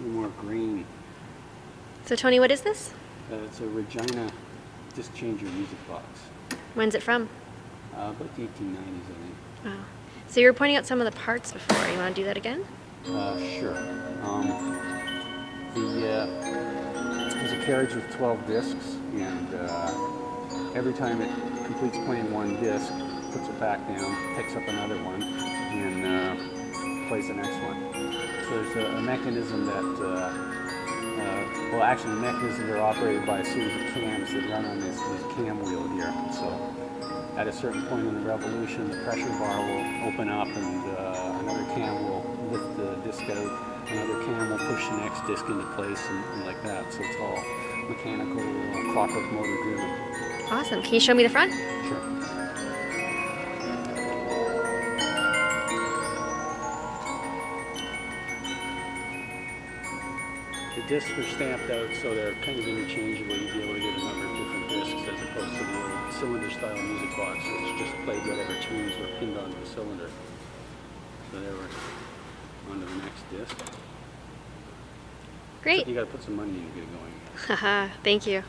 more grain. So Tony, what is this? Uh, it's a Regina disc changer music box. When's it from? Uh, about the 1890s, I think. Wow. So you were pointing out some of the parts before. You want to do that again? Uh, sure. Um, the uh, there's a carriage with 12 discs, and uh, every time it completes playing one disc, puts it back down, picks up another one, and uh, plays the next one. There's a, a mechanism that, uh, uh, well, actually, the mechanisms are operated by a series of cams that run on this, this cam wheel here. So at a certain point in the revolution, the pressure bar will open up and uh, another cam will lift the disc out, another cam will push the next disc into place and, and like that. So it's all mechanical, uh, clockwork motor driven. Awesome. Can you show me the front? Sure. The discs are stamped out so they're kind of interchangeable. You'd be able to get a number of different discs as opposed to the old cylinder style music box which just played whatever tunes were pinned onto the cylinder. So there we're on to the next disc. Great. You gotta put some money in to get it going. Haha. Thank you.